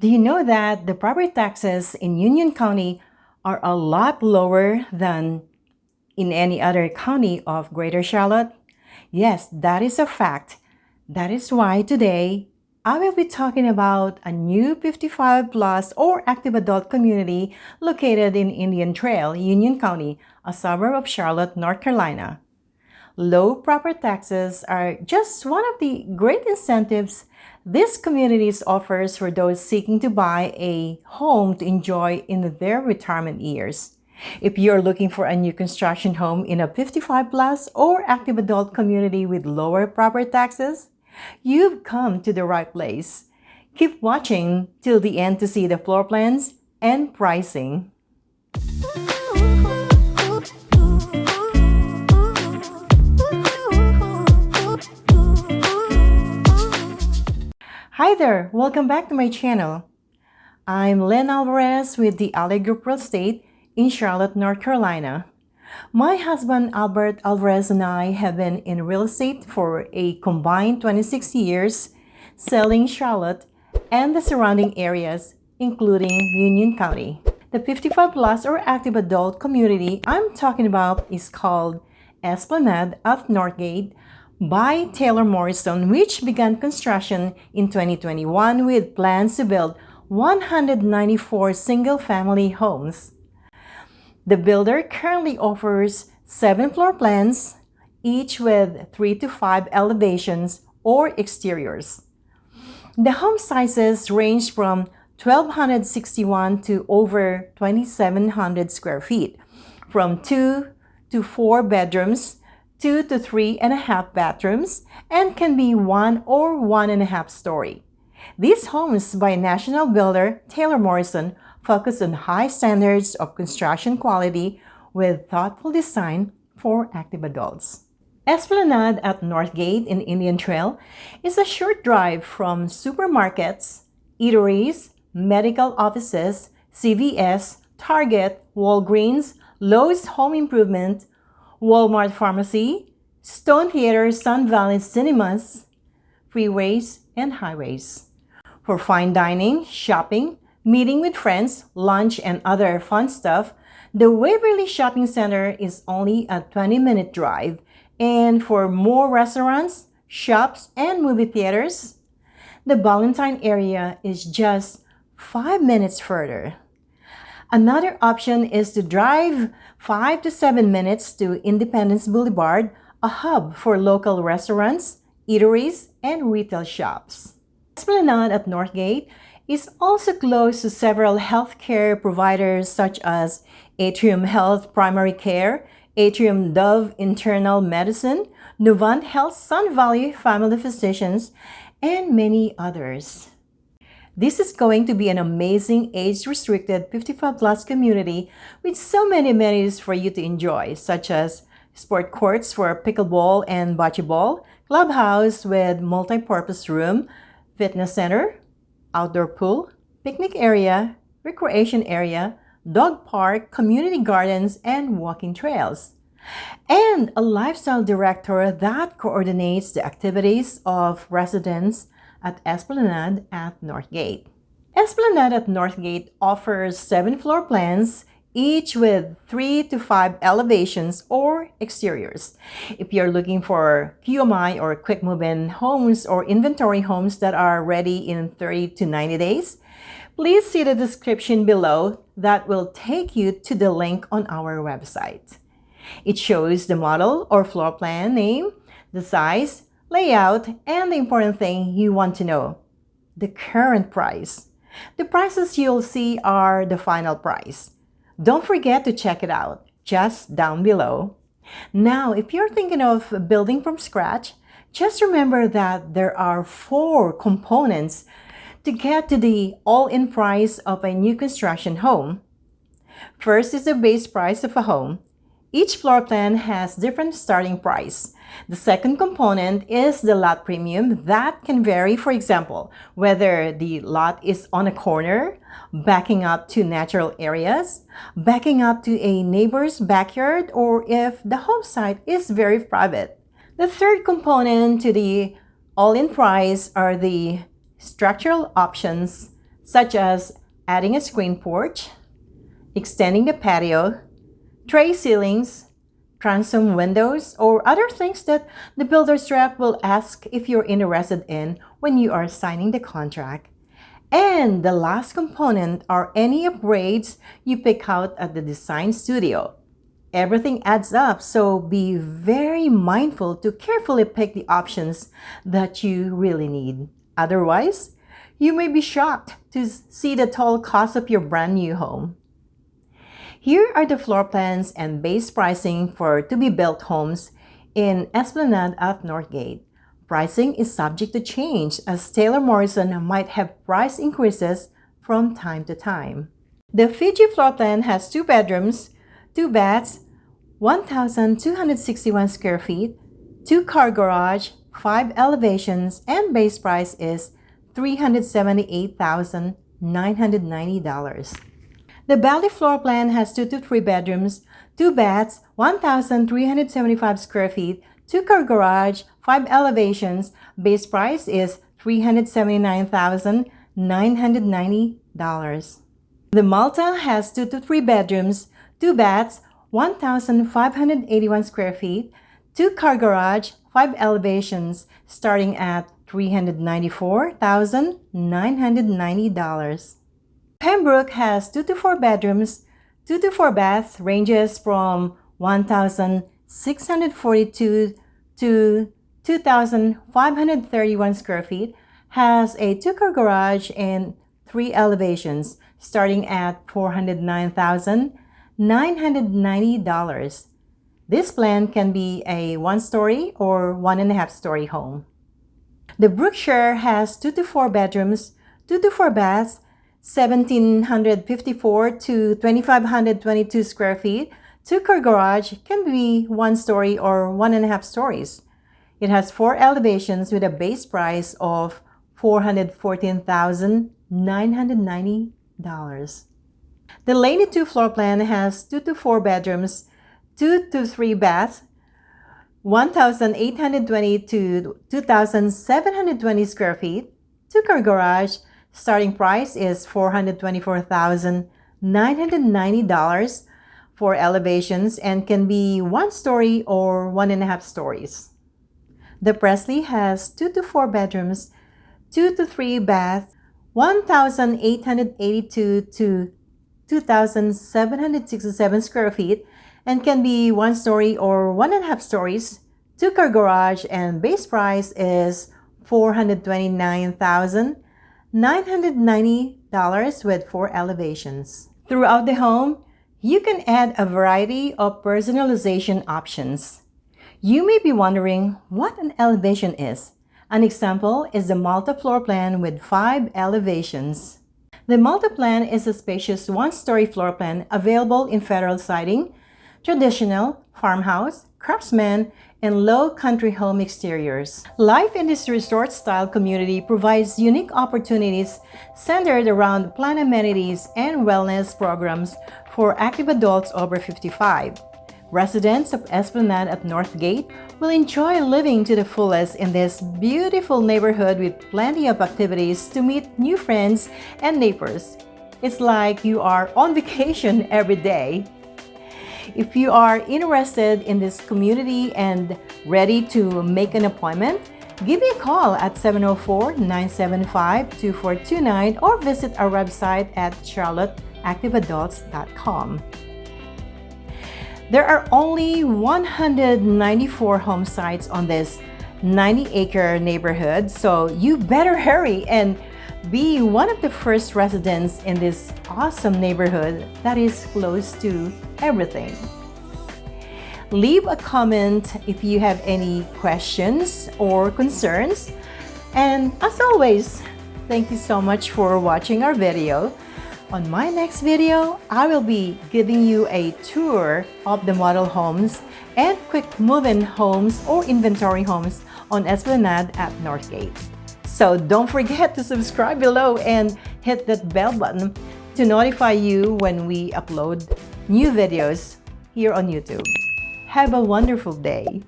Do you know that the property taxes in Union County are a lot lower than in any other county of Greater Charlotte? Yes, that is a fact. That is why today I will be talking about a new 55 plus or active adult community located in Indian Trail, Union County, a suburb of Charlotte, North Carolina. Low property taxes are just one of the great incentives this community offers for those seeking to buy a home to enjoy in their retirement years. If you're looking for a new construction home in a 55 plus or active adult community with lower property taxes, you've come to the right place. Keep watching till the end to see the floor plans and pricing. Hi there! Welcome back to my channel. I'm Len Alvarez with the Alley Group Real Estate in Charlotte, North Carolina. My husband Albert Alvarez and I have been in real estate for a combined 26 years, selling Charlotte and the surrounding areas, including Union County. The 55 plus or active adult community I'm talking about is called Esplanade at Northgate by Taylor Morrison, which began construction in 2021 with plans to build 194 single-family homes. The builder currently offers seven floor plans, each with three to five elevations or exteriors. The home sizes range from 1,261 to over 2,700 square feet, from two to four bedrooms two to three and a half bathrooms, and can be one or one and a half story. These homes by national builder Taylor Morrison focus on high standards of construction quality with thoughtful design for active adults. Esplanade at Northgate in Indian Trail is a short drive from supermarkets, eateries, medical offices, CVS, Target, Walgreens, Lowe's Home Improvement, Walmart Pharmacy, Stone Theater, Sun Valley Cinemas, freeways, and highways. For fine dining, shopping, meeting with friends, lunch, and other fun stuff, the Waverly Shopping Center is only a 20-minute drive. And for more restaurants, shops, and movie theaters, the Ballantyne area is just 5 minutes further. Another option is to drive 5 to 7 minutes to Independence Boulevard, a hub for local restaurants, eateries, and retail shops. Esplanade at Northgate is also close to several healthcare providers such as Atrium Health Primary Care, Atrium Dove Internal Medicine, Novant Health Sun Valley Family Physicians, and many others. This is going to be an amazing age-restricted 55 plus community with so many amenities for you to enjoy, such as sport courts for pickleball and bocce ball, clubhouse with multi-purpose room, fitness center, outdoor pool, picnic area, recreation area, dog park, community gardens, and walking trails. And a lifestyle director that coordinates the activities of residents at Esplanade at Northgate. Esplanade at Northgate offers seven floor plans, each with three to five elevations or exteriors. If you're looking for QMI or quick move-in homes or inventory homes that are ready in 30 to 90 days, please see the description below that will take you to the link on our website. It shows the model or floor plan name, the size, layout, and the important thing you want to know, the current price. The prices you'll see are the final price. Don't forget to check it out just down below. Now, if you're thinking of building from scratch, just remember that there are four components to get to the all-in price of a new construction home. First is the base price of a home. Each floor plan has different starting price. The second component is the lot premium that can vary, for example, whether the lot is on a corner, backing up to natural areas, backing up to a neighbor's backyard, or if the home site is very private. The third component to the all-in price are the structural options such as adding a screen porch, extending the patio, tray ceilings, transom windows, or other things that the builder's rep will ask if you're interested in when you are signing the contract. And the last component are any upgrades you pick out at the design studio. Everything adds up, so be very mindful to carefully pick the options that you really need. Otherwise, you may be shocked to see the total cost of your brand new home. Here are the floor plans and base pricing for to-be-built homes in Esplanade at Northgate. Pricing is subject to change as Taylor Morrison might have price increases from time to time. The Fiji floor plan has two bedrooms, two baths, 1,261 square feet, two-car garage, five elevations, and base price is $378,990. The Bali floor plan has 2 to 3 bedrooms, 2 baths, 1,375 square feet, 2-car garage, 5 elevations. Base price is $379,990. The Malta has 2 to 3 bedrooms, 2 baths, 1,581 square feet, 2-car garage, 5 elevations, starting at $394,990. Pembroke has 2 to 4 bedrooms, 2 to 4 baths, ranges from 1,642 to 2,531 square feet, has a two-car garage and three elevations, starting at $409,990. This plan can be a one-story or one-and-a-half-story home. The Brookshire has 2 to 4 bedrooms, 2 to 4 baths, 1754 to 2522 square feet, two-car garage can be one story or one and a half stories. It has four elevations with a base price of $414,990. The Laney 2 floor plan has 2 to 4 bedrooms, 2 to 3 baths, 1,820 to 2,720 square feet, two-car garage, Starting price is $424,990 for elevations and can be one story or one and a half stories. The Presley has two to four bedrooms, two to three baths, 1,882 to 2,767 square feet and can be one story or one and a half stories. Two-car garage and base price is 429,000 $990 with four elevations. Throughout the home, you can add a variety of personalization options. You may be wondering what an elevation is. An example is the Malta floor plan with five elevations. The Malta plan is a spacious one-story floor plan available in federal siding, traditional, farmhouse, craftsman, and low country home exteriors. Life in this resort-style community provides unique opportunities centered around plant amenities and wellness programs for active adults over 55. Residents of Esplanade at Northgate will enjoy living to the fullest in this beautiful neighborhood with plenty of activities to meet new friends and neighbors. It's like you are on vacation every day. If you are interested in this community and ready to make an appointment, give me a call at 704-975-2429 or visit our website at charlotteactiveadults.com. There are only 194 home sites on this 90-acre neighborhood, so you better hurry and be one of the first residents in this awesome neighborhood that is close to everything. Leave a comment if you have any questions or concerns. And as always, thank you so much for watching our video. On my next video, I will be giving you a tour of the model homes and quick move-in homes or inventory homes on Esplanade at Northgate. So don't forget to subscribe below and hit that bell button to notify you when we upload new videos here on YouTube. Have a wonderful day.